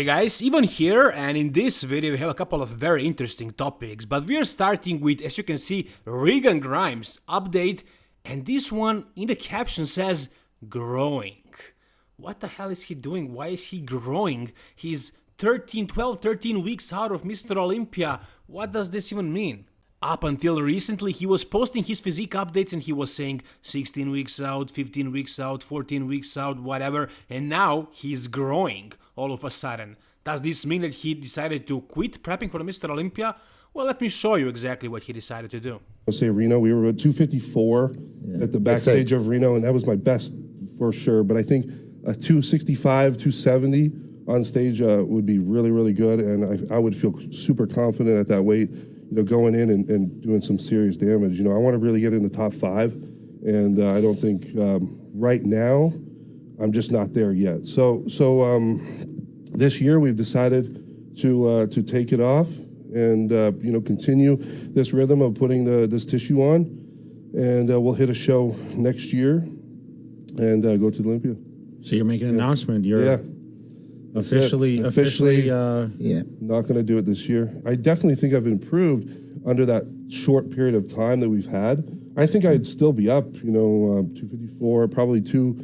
Hey guys, Ivan here and in this video we have a couple of very interesting topics, but we are starting with, as you can see, Regan Grimes update and this one in the caption says growing. What the hell is he doing? Why is he growing? He's 13, 12, 13 weeks out of Mr. Olympia. What does this even mean? Up until recently, he was posting his physique updates and he was saying 16 weeks out, 15 weeks out, 14 weeks out, whatever, and now he's growing all of a sudden. Does this mean that he decided to quit prepping for the Mr. Olympia? Well, let me show you exactly what he decided to do. I'll say Reno, we were at 254 at the backstage of Reno, and that was my best for sure. But I think a 265, 270 on stage uh, would be really, really good, and I, I would feel super confident at that weight you know, going in and, and doing some serious damage. You know, I want to really get in the top five, and uh, I don't think um, right now I'm just not there yet. So, so um, this year we've decided to uh, to take it off and uh, you know continue this rhythm of putting the this tissue on, and uh, we'll hit a show next year and uh, go to Olympia. So you're making an announcement. You're Yeah. Officially, Officially- officially, uh, Yeah. Not going to do it this year. I definitely think I've improved under that short period of time that we've had. I think I'd still be up, you know, um, 254, probably two,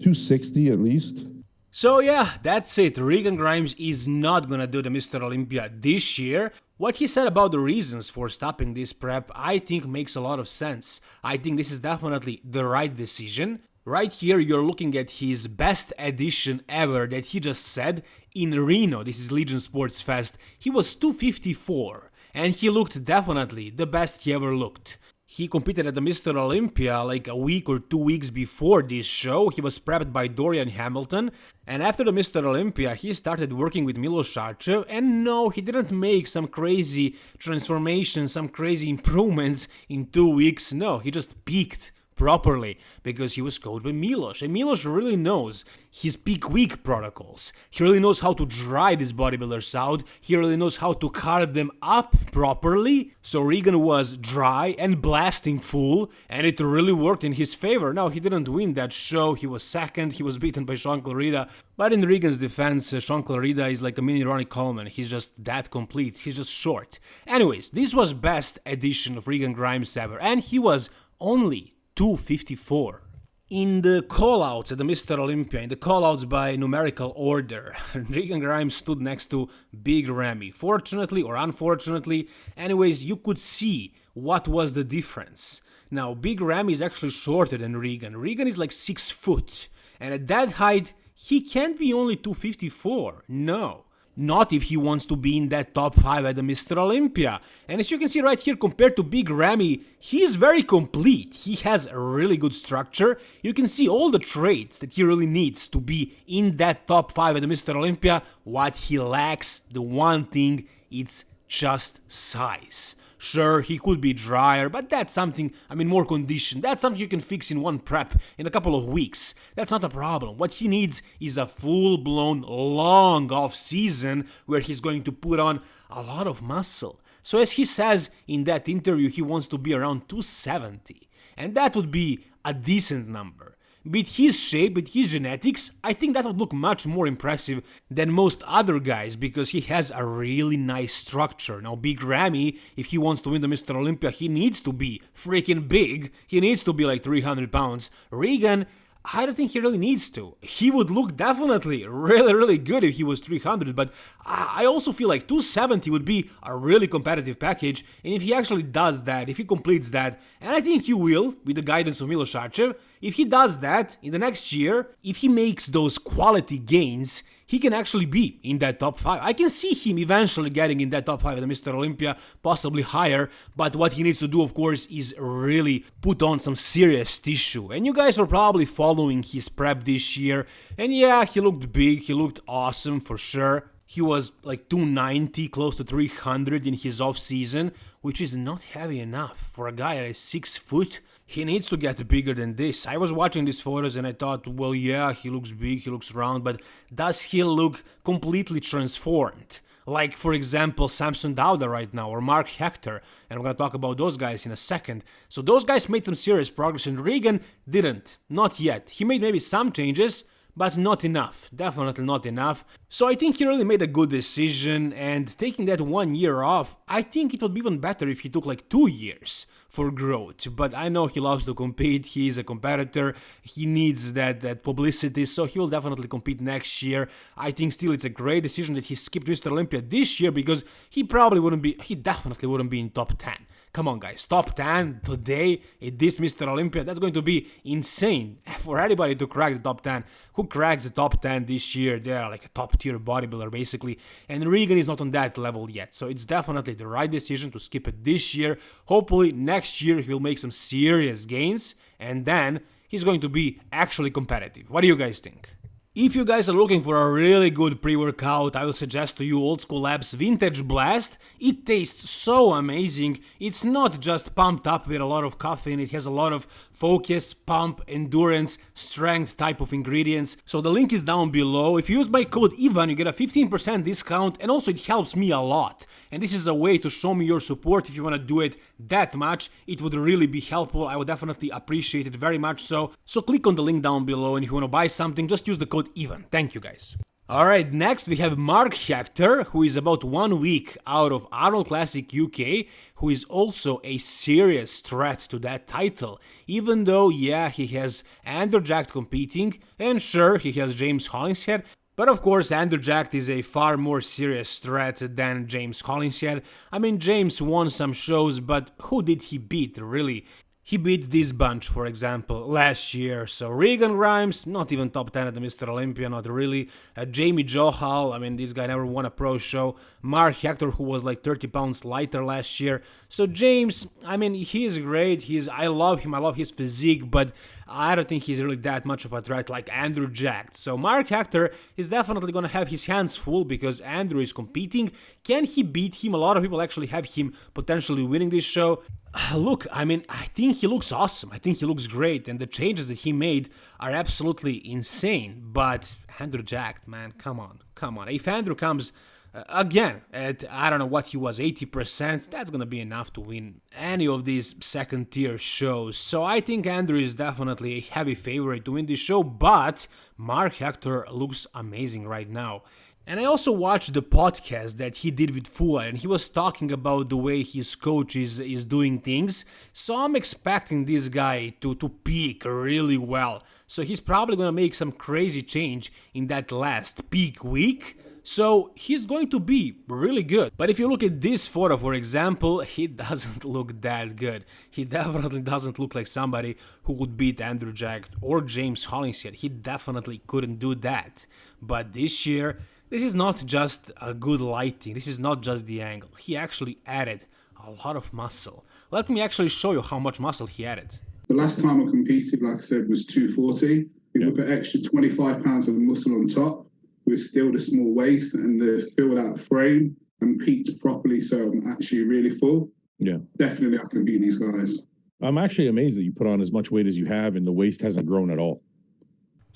260 at least. So yeah, that's it. Regan Grimes is not gonna do the Mr. Olympia this year. What he said about the reasons for stopping this prep, I think makes a lot of sense. I think this is definitely the right decision. Right here, you're looking at his best edition ever that he just said in Reno. This is Legion Sports Fest. He was 254, and he looked definitely the best he ever looked. He competed at the Mr. Olympia like a week or two weeks before this show. He was prepped by Dorian Hamilton. And after the Mr. Olympia, he started working with Milos Sarcev. And no, he didn't make some crazy transformation, some crazy improvements in two weeks. No, he just peaked properly because he was coached by Milos. And Milos really knows his peak week protocols. He really knows how to dry these bodybuilders out. He really knows how to carb them up properly. So Regan was dry and blasting full, and it really worked in his favor. Now, he didn't win that show. He was second. He was beaten by Sean Clarida. But in Regan's defense, uh, Sean Clarida is like a mini Ronnie Coleman. He's just that complete. He's just short. Anyways, this was best edition of Regan Grimes ever, and he was only 254. In the callouts at the Mr. Olympia, in the callouts by numerical order, Regan Grimes stood next to Big Ramy. Fortunately or unfortunately, anyways, you could see what was the difference. Now, Big Ramy is actually shorter than Regan. Regan is like 6 foot, and at that height, he can't be only 254. No. Not if he wants to be in that top 5 at the Mr. Olympia. And as you can see right here, compared to Big Ramy, he's very complete. He has a really good structure. You can see all the traits that he really needs to be in that top 5 at the Mr. Olympia. What he lacks, the one thing, it's just size. Sure, he could be drier, but that's something, I mean, more condition. That's something you can fix in one prep in a couple of weeks. That's not a problem. What he needs is a full blown, long off season where he's going to put on a lot of muscle. So, as he says in that interview, he wants to be around 270, and that would be a decent number. With his shape, with his genetics, I think that would look much more impressive than most other guys because he has a really nice structure. Now, Big Ramy, if he wants to win the Mr. Olympia, he needs to be freaking big. He needs to be like 300 pounds. Regan, I don't think he really needs to. He would look definitely really, really good if he was 300, but I also feel like 270 would be a really competitive package, and if he actually does that, if he completes that, and I think he will, with the guidance of Milos Sarcev, if he does that in the next year, if he makes those quality gains, he can actually be in that top 5. I can see him eventually getting in that top 5 at the Mr. Olympia, possibly higher, but what he needs to do, of course, is really put on some serious tissue. And you guys were probably following his prep this year, and yeah, he looked big, he looked awesome for sure. He was like 290, close to 300 in his off season, which is not heavy enough for a guy is 6 foot. He needs to get bigger than this. I was watching these photos and I thought, well, yeah, he looks big, he looks round, but does he look completely transformed? Like, for example, Samson Dauda right now, or Mark Hector, and I'm gonna talk about those guys in a second. So, those guys made some serious progress, and Regan didn't. Not yet. He made maybe some changes, but not enough, definitely not enough. So I think he really made a good decision and taking that one year off, I think it would be even better if he took like two years for growth. But I know he loves to compete, he is a competitor, he needs that, that publicity, so he will definitely compete next year. I think still it's a great decision that he skipped Mr. Olympia this year because he probably wouldn't be, he definitely wouldn't be in top 10. Come on, guys, top 10 today at this Mr. Olympia, that's going to be insane for anybody to crack the top 10. Who cracks the top 10 this year? They're like a top tier bodybuilder, basically. And Regan is not on that level yet, so it's definitely the right decision to skip it this year. Hopefully, next year he'll make some serious gains, and then he's going to be actually competitive. What do you guys think? If you guys are looking for a really good pre-workout, I will suggest to you Old School Labs Vintage Blast. It tastes so amazing. It's not just pumped up with a lot of caffeine, it has a lot of focus, pump, endurance, strength type of ingredients. So the link is down below. If you use my code IVAN, you get a 15% discount and also it helps me a lot. And this is a way to show me your support if you want to do it that much. It would really be helpful. I would definitely appreciate it very much so. So click on the link down below and if you want to buy something, just use the code IVAN. Thank you guys. Alright, next we have Mark Hector, who is about one week out of Arnold Classic UK, who is also a serious threat to that title, even though, yeah, he has Andrew Jack competing, and sure, he has James Hollingshead, but of course, Andrew Jack is a far more serious threat than James Hollingshead. I mean, James won some shows, but who did he beat, really? He beat this bunch, for example, last year. So Regan Grimes, not even top 10 at the Mr. Olympia, not really. Uh, Jamie Johal, I mean, this guy never won a pro show. Mark Hector, who was like 30 pounds lighter last year. So James, I mean, he is great. He's, I love him. I love his physique, but I don't think he's really that much of a threat like Andrew Jack. So Mark Hector is definitely going to have his hands full because Andrew is competing. Can he beat him? A lot of people actually have him potentially winning this show. Look, I mean, I think he looks awesome. I think he looks great, and the changes that he made are absolutely insane. But Andrew Jack, man, come on, come on. If Andrew comes uh, again at I don't know what he was, 80%, that's gonna be enough to win any of these second tier shows. So I think Andrew is definitely a heavy favorite to win this show, but Mark Hector looks amazing right now. And I also watched the podcast that he did with Fuad, and he was talking about the way his coach is, is doing things. So I'm expecting this guy to, to peak really well. So he's probably gonna make some crazy change in that last peak week. So he's going to be really good. But if you look at this photo, for example, he doesn't look that good. He definitely doesn't look like somebody who would beat Andrew Jack or James Hollingshead. He definitely couldn't do that. But this year, this is not just a good lighting, this is not just the angle. He actually added a lot of muscle. Let me actually show you how much muscle he added. The last time I competed, like I said, was 240. Yeah. With an extra 25 pounds of muscle on top, with still the small waist and the filled out frame and peaked properly, so I'm actually really full. Yeah. Definitely I can beat these guys. I'm actually amazed that you put on as much weight as you have and the waist hasn't grown at all.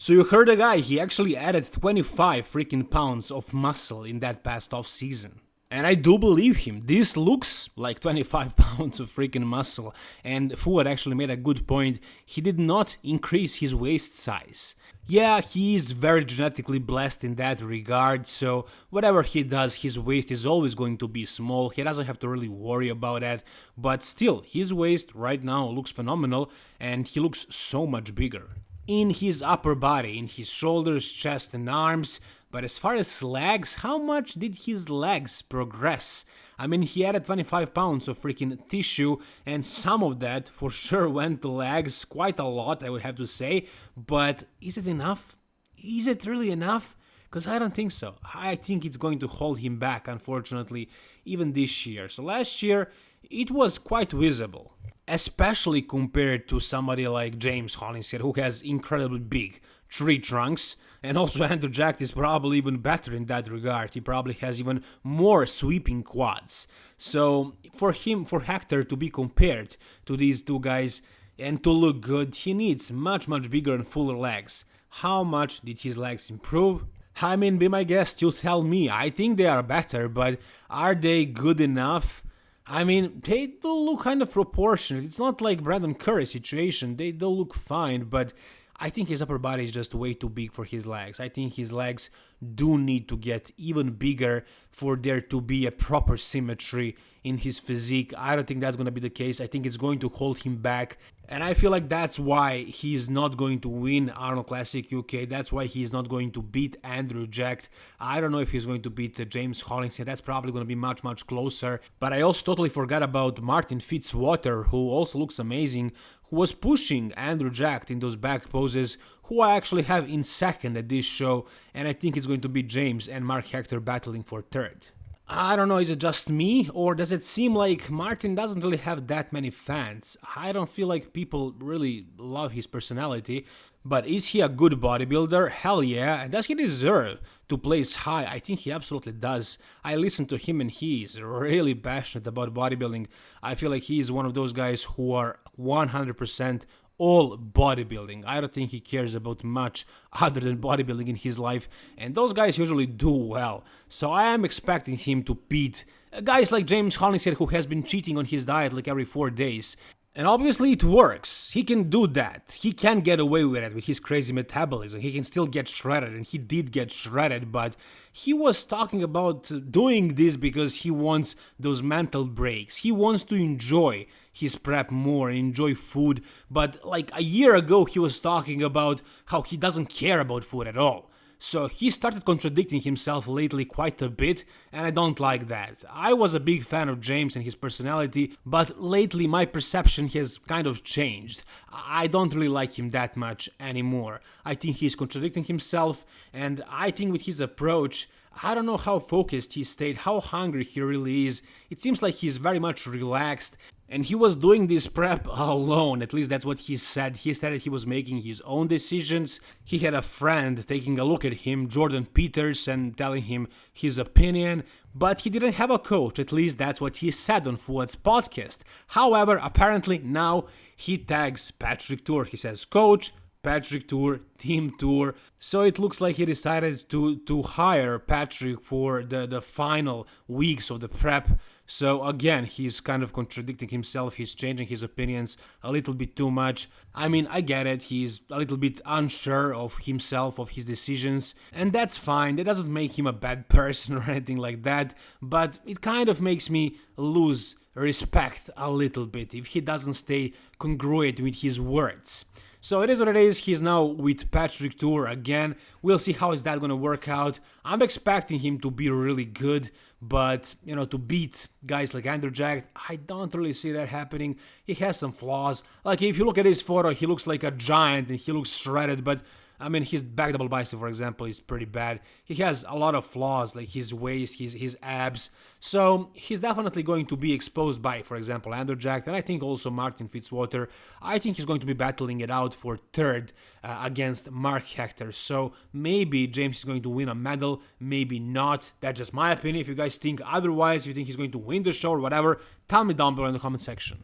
So you heard the guy, he actually added 25 freaking pounds of muscle in that past off season. And I do believe him. This looks like 25 pounds of freaking muscle. And Fuad actually made a good point. He did not increase his waist size. Yeah, he is very genetically blessed in that regard, so whatever he does, his waist is always going to be small. He doesn't have to really worry about that. But still, his waist right now looks phenomenal and he looks so much bigger in his upper body, in his shoulders, chest and arms, but as far as legs, how much did his legs progress? I mean, he added 25 pounds of freaking tissue, and some of that for sure went to legs, quite a lot, I would have to say, but is it enough? Is it really enough? Because I don't think so. I think it's going to hold him back, unfortunately, even this year. So last year, it was quite visible especially compared to somebody like James Hollingshead, who has incredibly big tree trunks, and also Andrew Jack is probably even better in that regard. He probably has even more sweeping quads. So for him, for Hector to be compared to these two guys and to look good, he needs much much bigger and fuller legs. How much did his legs improve? I mean, be my guest, you tell me. I think they are better, but are they good enough? I mean, they do look kind of proportionate. It's not like Brandon Curry situation. They do look fine, but I think his upper body is just way too big for his legs. I think his legs do need to get even bigger for there to be a proper symmetry in his physique. I don't think that's going to be the case. I think it's going to hold him back. And I feel like that's why he's not going to win Arnold Classic UK. That's why he's not going to beat Andrew Jack. I don't know if he's going to beat uh, James Hollingshead. That's probably going to be much, much closer. But I also totally forgot about Martin Fitzwater, who also looks amazing, who was pushing Andrew Jack in those back poses, who I actually have in second at this show, and I think it's going to be James and Mark Hector battling for third. I don't know, is it just me, or does it seem like Martin doesn't really have that many fans? I don't feel like people really love his personality, but is he a good bodybuilder? Hell yeah, and does he deserve to place high? I think he absolutely does. I listen to him and he is really passionate about bodybuilding. I feel like he is one of those guys who are 100% all bodybuilding. I don't think he cares about much other than bodybuilding in his life, and those guys usually do well. So I am expecting him to beat guys like James Hollingshead, who has been cheating on his diet like every four days. And obviously it works. He can do that. He can get away with it with his crazy metabolism. He can still get shredded, and he did get shredded, but he was talking about doing this because he wants those mental breaks. He wants to enjoy his prep more, enjoy food. But like a year ago, he was talking about how he doesn't care about food at all. So he started contradicting himself lately quite a bit, and I don't like that. I was a big fan of James and his personality, but lately my perception has kind of changed. I don't really like him that much anymore. I think he's contradicting himself, and I think with his approach, I don't know how focused he stayed, how hungry he really is. It seems like he's very much relaxed and he was doing this prep alone, at least that's what he said. He said that he was making his own decisions. He had a friend taking a look at him, Jordan Peters, and telling him his opinion, but he didn't have a coach, at least that's what he said on Fuad's podcast. However, apparently now he tags Patrick Tuor. He says, Coach, Patrick Tuor, team Tuor. So it looks like he decided to to hire Patrick for the the final weeks of the prep. So again, he's kind of contradicting himself. He's changing his opinions a little bit too much. I mean, I get it. He's a little bit unsure of himself, of his decisions, and that's fine. That doesn't make him a bad person or anything like that, but it kind of makes me lose respect a little bit if he doesn't stay congruent with his words. So it is what it is. He's now with Patrick Tuor again. We'll see how is that to work out. I'm expecting him to be really good, but you know, to beat guys like Andrew Jack, I don't really see that happening. He has some flaws. Like if you look at his photo, he looks like a giant and he looks shredded, but I mean, his back double bicep, for example, is pretty bad. He has a lot of flaws, like his waist, his his abs. So he's definitely going to be exposed by, for example, Andrew Jack, and I think also Martin Fitzwater. I think he's going to be battling it out for third uh, against Mark Hector. So maybe James is going to win a medal, maybe not. That's just my opinion. If you guys think otherwise, if you think he's going to win the show or whatever, tell me down below in the comment section.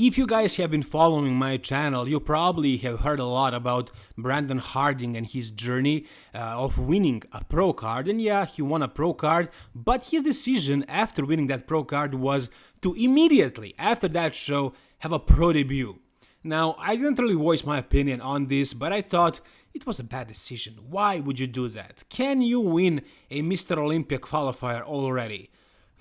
If you guys have been following my channel, you probably have heard a lot about Brandon Harding and his journey uh, of winning a pro card. And yeah, he won a pro card, but his decision after winning that pro card was to immediately, after that show, have a pro debut. Now, I didn't really voice my opinion on this, but I thought it was a bad decision. Why would you do that? Can you win a Mr. Olympia qualifier already?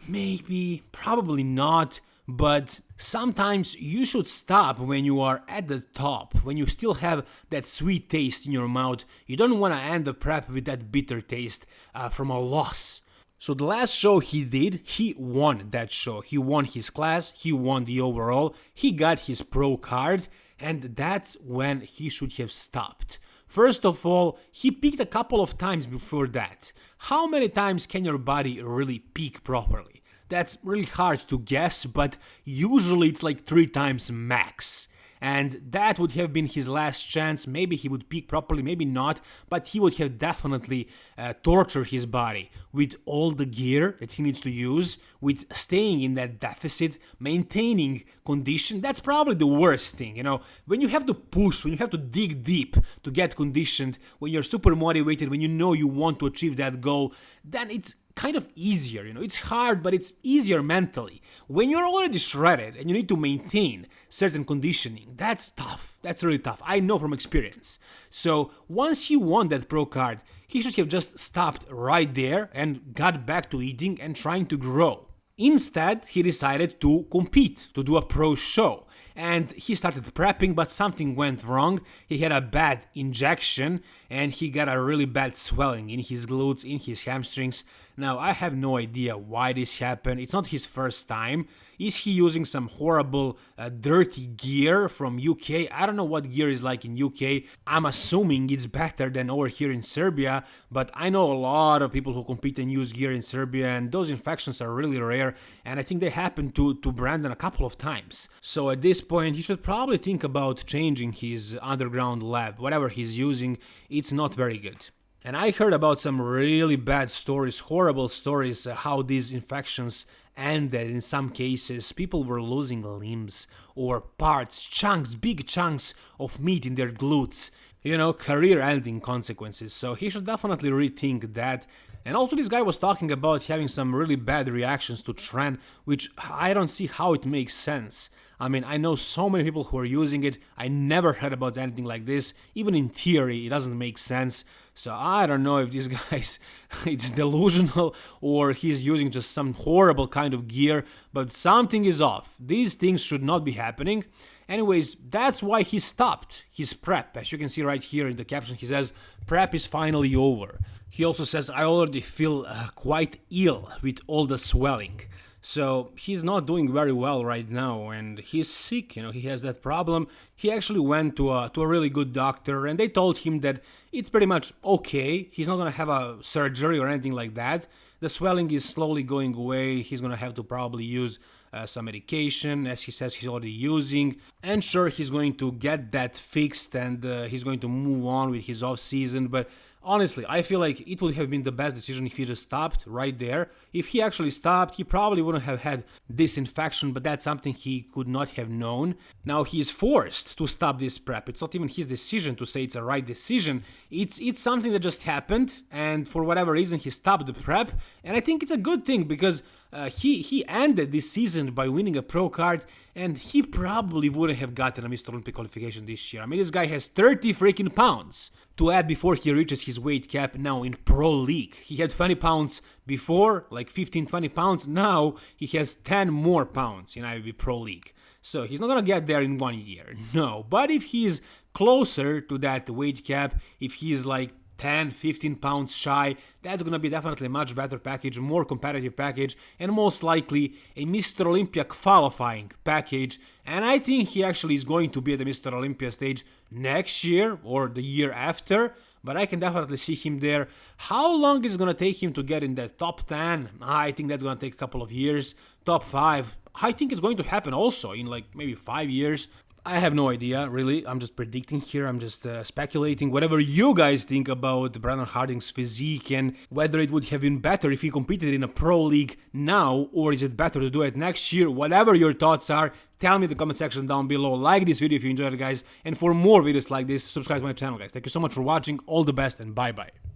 Maybe, probably not but sometimes you should stop when you are at the top, when you still have that sweet taste in your mouth. You don't want to end the prep with that bitter taste uh, from a loss. So the last show he did, he won that show. He won his class, he won the overall, he got his pro card, and that's when he should have stopped. First of all, he peaked a couple of times before that. How many times can your body really peak properly? That's really hard to guess, but usually it's like three times max. And that would have been his last chance. Maybe he would peak properly, maybe not, but he would have definitely uh, tortured his body with all the gear that he needs to use, with staying in that deficit, maintaining condition. That's probably the worst thing, you know. When you have to push, when you have to dig deep to get conditioned, when you're super motivated, when you know you want to achieve that goal, then it's kind of easier, you know, it's hard, but it's easier mentally. When you're already shredded and you need to maintain certain conditioning, that's tough. That's really tough. I know from experience. So once he won that pro card, he should have just stopped right there and got back to eating and trying to grow. Instead, he decided to compete, to do a pro show and he started prepping, but something went wrong. He had a bad injection and he got a really bad swelling in his glutes, in his hamstrings. Now, I have no idea why this happened. It's not his first time. Is he using some horrible, uh, dirty gear from UK? I don't know what gear is like in UK. I'm assuming it's better than over here in Serbia, but I know a lot of people who compete and use gear in Serbia, and those infections are really rare, and I think they happened to, to Brandon a couple of times. So at this point, he should probably think about changing his underground lab. Whatever he's using, it's not very good. And I heard about some really bad stories, horrible stories, uh, how these infections ended in some cases. People were losing limbs or parts, chunks, big chunks of meat in their glutes. You know, career ending consequences. So he should definitely rethink that. And also, this guy was talking about having some really bad reactions to Tren, which I don't see how it makes sense. I mean, I know so many people who are using it. I never heard about anything like this. Even in theory, it doesn't make sense. So I don't know if this guy's it's delusional or he's using just some horrible kind of gear, but something is off. These things should not be happening. Anyways, that's why he stopped his prep. As you can see right here in the caption, he says, prep is finally over. He also says, I already feel uh, quite ill with all the swelling. So he's not doing very well right now and he's sick, you know, he has that problem. He actually went to a, to a really good doctor and they told him that it's pretty much okay. He's not gonna have a surgery or anything like that. The swelling is slowly going away. He's gonna have to probably use uh, some medication, as he says he's already using. And sure, he's going to get that fixed and uh, he's going to move on with his off season. But honestly, I feel like it would have been the best decision if he just stopped right there. If he actually stopped, he probably wouldn't have had this infection, but that's something he could not have known. Now he is forced to stop this prep. It's not even his decision to say it's a right decision. It's it's something that just happened, and for whatever reason he stopped the prep, and I think it's a good thing because uh, he he ended this season by winning a pro card, and he probably wouldn't have gotten a Mr. Olympic qualification this year. I mean, this guy has 30 freaking pounds to add before he reaches his weight cap now in pro league. He had 20 pounds before, like 15, 20 pounds. Now he has 10 more pounds in IFBB Pro League. So he's not gonna get there in one year, no. But if he's closer to that weight cap, if he's like 10, 15 pounds shy, that's gonna be definitely a much better package, more competitive package, and most likely a Mr. Olympia qualifying package. And I think he actually is going to be at the Mr. Olympia stage next year or the year after. But I can definitely see him there. How long is it gonna take him to get in the top 10? I think that's gonna take a couple of years. Top 5, I think it's going to happen also in like maybe five years. I have no idea, really. I'm just predicting here. I'm just uh, speculating. Whatever you guys think about Brandon Harding's physique and whether it would have been better if he competed in a pro league now or is it better to do it next year? Whatever your thoughts are, tell me in the comment section down below. Like this video if you enjoyed it, guys. And for more videos like this, subscribe to my channel, guys. Thank you so much for watching. All the best and bye-bye.